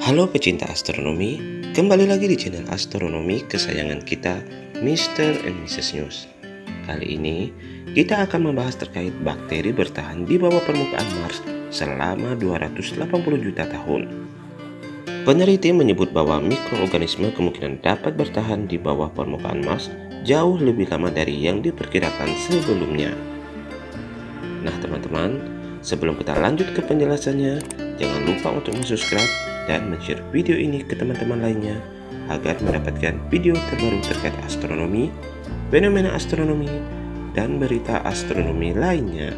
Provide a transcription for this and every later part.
Halo pecinta astronomi, kembali lagi di channel astronomi kesayangan kita, Mr. and Mrs. News. Kali ini, kita akan membahas terkait bakteri bertahan di bawah permukaan Mars selama 280 juta tahun. Peneliti menyebut bahwa mikroorganisme kemungkinan dapat bertahan di bawah permukaan Mars jauh lebih lama dari yang diperkirakan sebelumnya. Nah teman-teman, sebelum kita lanjut ke penjelasannya, jangan lupa untuk subscribe dan share video ini ke teman-teman lainnya agar mendapatkan video terbaru terkait astronomi, fenomena astronomi, dan berita astronomi lainnya.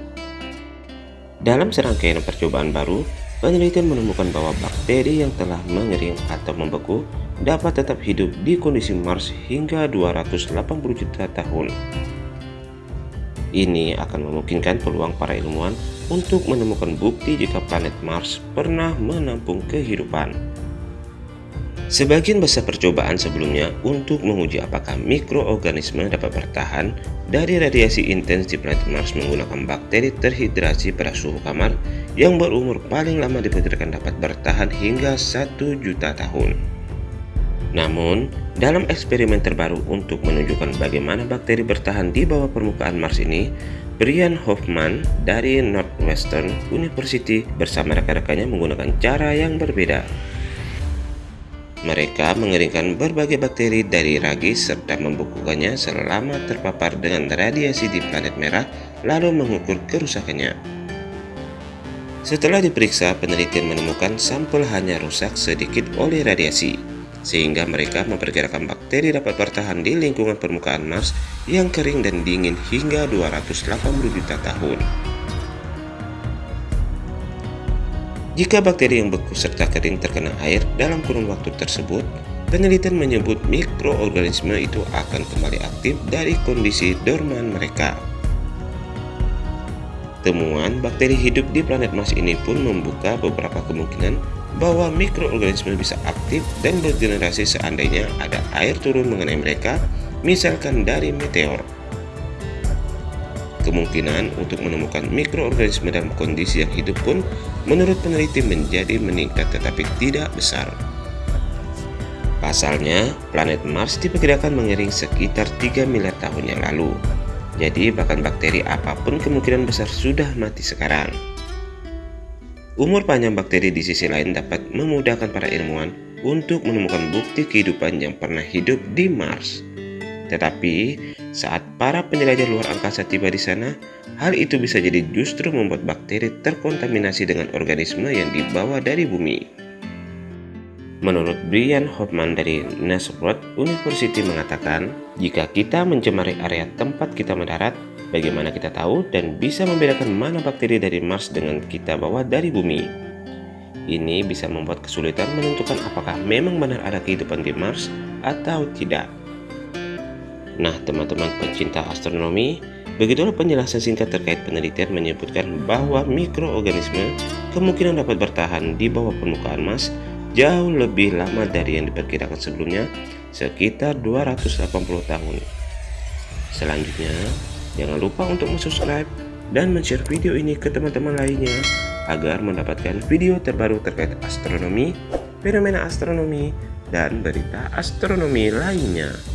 Dalam serangkaian percobaan baru, penelitian menemukan bahwa bakteri yang telah mengering atau membeku dapat tetap hidup di kondisi Mars hingga 280 juta tahun. Ini akan memungkinkan peluang para ilmuwan untuk menemukan bukti jika planet Mars pernah menampung kehidupan. Sebagian besar percobaan sebelumnya untuk menguji apakah mikroorganisme dapat bertahan dari radiasi intens di planet Mars menggunakan bakteri terhidrasi pada suhu kamar yang berumur paling lama diperkirakan dapat bertahan hingga 1 juta tahun. Namun, dalam eksperimen terbaru untuk menunjukkan bagaimana bakteri bertahan di bawah permukaan Mars ini, Brian Hoffman dari Northwestern University bersama rekan-rekannya menggunakan cara yang berbeda. Mereka mengeringkan berbagai bakteri dari ragi serta membukukannya selama terpapar dengan radiasi di planet merah lalu mengukur kerusakannya. Setelah diperiksa, penelitian menemukan sampel hanya rusak sedikit oleh radiasi sehingga mereka memperkirakan bakteri dapat bertahan di lingkungan permukaan Mars yang kering dan dingin hingga 280 juta tahun. Jika bakteri yang beku serta kering terkena air dalam kurun waktu tersebut, penelitian menyebut mikroorganisme itu akan kembali aktif dari kondisi dorman mereka. Temuan bakteri hidup di planet Mars ini pun membuka beberapa kemungkinan bahwa mikroorganisme bisa aktif dan bergenerasi seandainya ada air turun mengenai mereka, misalkan dari meteor. Kemungkinan untuk menemukan mikroorganisme dalam kondisi yang hidup pun menurut peneliti menjadi meningkat tetapi tidak besar. Pasalnya, planet Mars diperkirakan mengering sekitar 3 miliar tahun yang lalu. Jadi bahkan bakteri apa pun kemungkinan besar sudah mati sekarang. Umur panjang bakteri di sisi lain dapat memudahkan para ilmuwan untuk menemukan bukti kehidupan yang pernah hidup di Mars. Tetapi, saat para penjelajah luar angkasa tiba di sana, hal itu bisa jadi justru membuat bakteri terkontaminasi dengan organisme yang dibawa dari bumi. Menurut Brian Hoffman dari Nazareth University mengatakan, jika kita mencemari area tempat kita mendarat, Bagaimana kita tahu dan bisa membedakan mana bakteri dari Mars dengan kita bawa dari bumi? Ini bisa membuat kesulitan menentukan apakah memang benar ada kehidupan di Mars atau tidak. Nah, teman-teman pencinta astronomi, begitulah penjelasan singkat terkait penelitian menyebutkan bahwa mikroorganisme kemungkinan dapat bertahan di bawah permukaan Mars jauh lebih lama dari yang diperkirakan sebelumnya, sekitar 280 tahun. Selanjutnya, Jangan lupa untuk subscribe dan share video ini ke teman-teman lainnya agar mendapatkan video terbaru terkait astronomi, fenomena astronomi, dan berita astronomi lainnya.